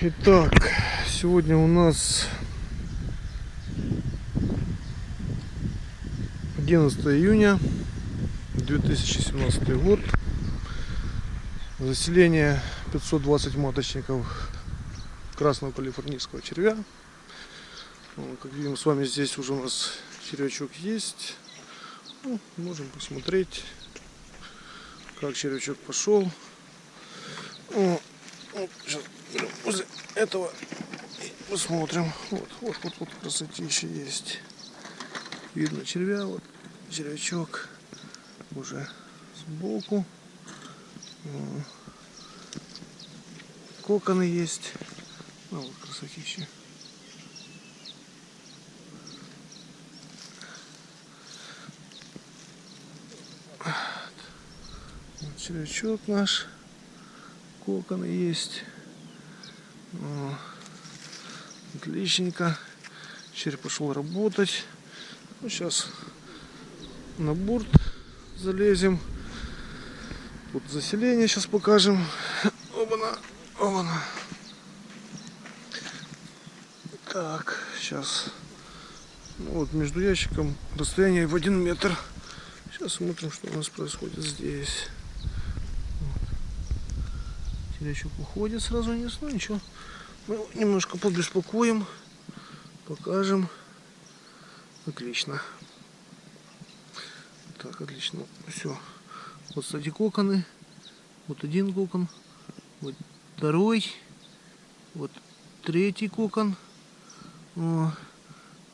Итак, сегодня у нас 11 июня 2017 год. Заселение 520 маточников красного калифорнийского червя. Ну, Как видим, с вами здесь уже у нас червячок есть. Ну, можем посмотреть, как червячок пошел. Сейчас возле этого посмотрим. Вот, вот, вот, вот красотища есть. Видно червя, вот червячок уже сбоку. Коконы есть. А вот красотища. Вот червячок наш. Коконы есть. О, Отличненько. Червь пошел работать. Ну, сейчас на борт залезем. Тут заселение сейчас покажем. Оба-на. Так, сейчас. Ну, вот между ящиком расстояние в один метр. Сейчас смотрим, что у нас происходит здесь. Червячок уходит сразу вниз, ну ничего. Мы его немножко побеспокоим, покажем. Отлично. Так, отлично. Все. Вот, кстати, коконы. Вот один кокон. Вот второй. Вот третий кокон. О,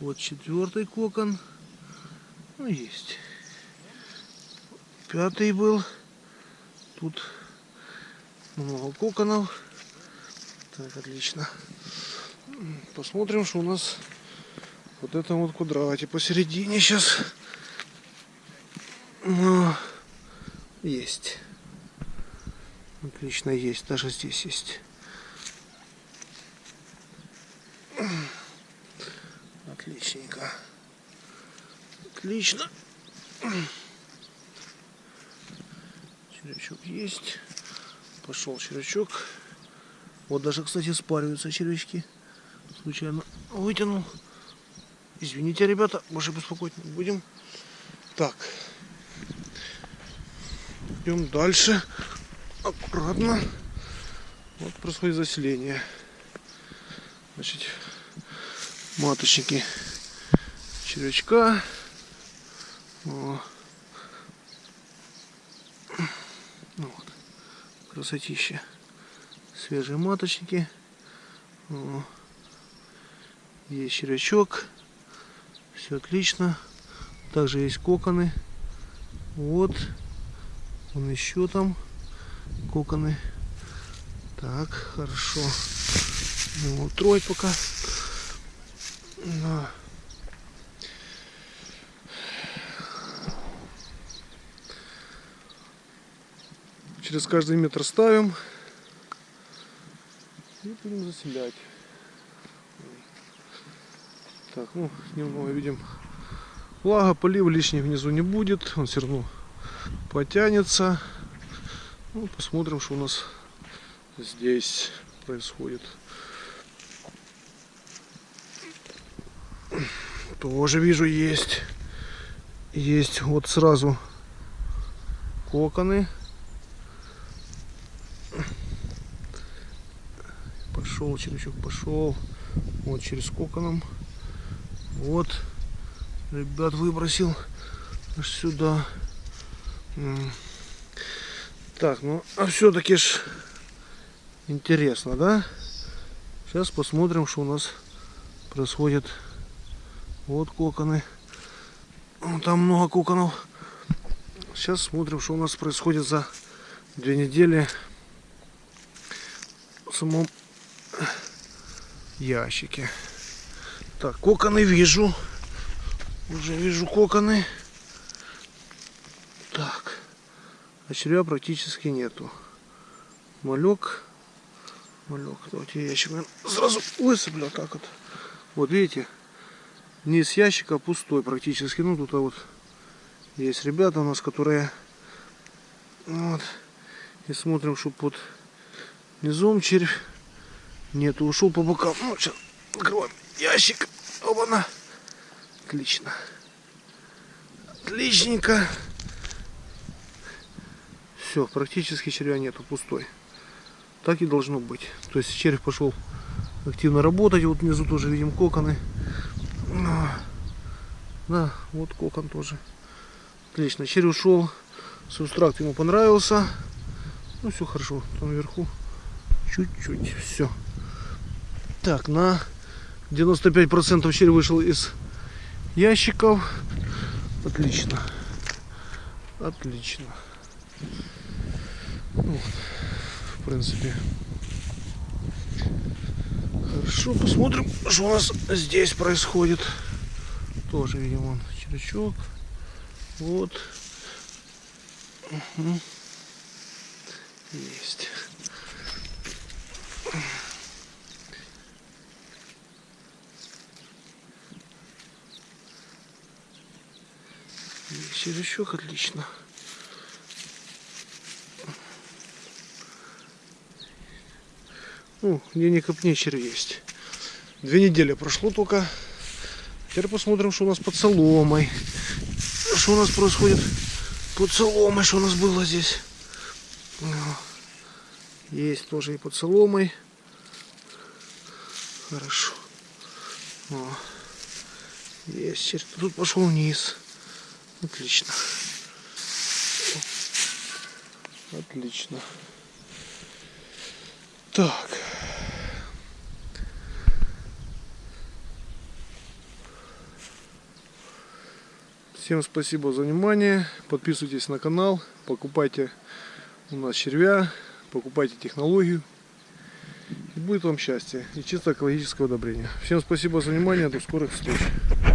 вот четвертый кокон. Ну, есть. Пятый был. Тут много коконов. Так, отлично. Посмотрим, что у нас вот это вот квадрате посередине сейчас. Ну, есть. Отлично есть. Даже здесь есть. Отличненько. Отлично. Червячок есть. Пошел червячок. Вот даже, кстати, спариваются червячки. Случайно вытянул. Извините, ребята, больше беспокоить не будем. Так. Идем дальше. Аккуратно. Вот происходит заселение. Значит, маточники червячка. О. Ну вот. Красотища. Свежие маточники. Есть червячок. Все отлично. Также есть коконы. Вот. Он еще там. Коконы. Так, хорошо. Ну, трой пока. Да. Через каждый метр ставим. И будем заселять. Так, ну, немного видим. Влага, полив лишний внизу не будет. Он все равно потянется. Ну, посмотрим, что у нас здесь происходит. Тоже вижу есть. Есть вот сразу коконы. Пошел червячок, пошел. Вот через коконом. Вот. Ребят выбросил аж сюда. Так, ну а все-таки ж интересно, да? Сейчас посмотрим, что у нас происходит. Вот коконы. Там много коконов. Сейчас смотрим, что у нас происходит за две недели в самом ящике. Так, коконы вижу. Уже вижу коконы. Так. А червя практически нету. Малек. Малек. Давайте ящик наверно, сразу высыплю. Так вот. Вот видите. Низ ящика пустой практически. Ну тут а вот есть ребята у нас, которые вот. И смотрим, чтобы под низом червь Нету, ушел по бокам. Ну, сейчас открываем ящик. Оба-на. Отлично. Отличненько. Все, практически червя нету, пустой. Так и должно быть. То есть червь пошел активно работать. Вот внизу тоже видим коконы. Да, вот кокон тоже. Отлично, червь ушел. Субстракт ему понравился. Ну все хорошо, там наверху чуть-чуть, все. Так, на 95% червь вышел из ящиков. Отлично. Отлично. Ну, в принципе. Хорошо, посмотрим, что у нас здесь происходит. Тоже видим вон червячок. Вот. Угу. Есть. Червячок отлично. Ну, где не копни червь есть. Две недели прошло только. Теперь посмотрим, что у нас под соломой. Что у нас происходит под соломой, что у нас было здесь. Есть тоже и под соломой. Хорошо. О. Есть. Тут пошел вниз. Отлично. Отлично. Так. Всем спасибо за внимание. Подписывайтесь на канал. Покупайте у нас червя. Покупайте технологию. И будет вам счастье. И чисто экологическое удобрение. Всем спасибо за внимание. До скорых встреч.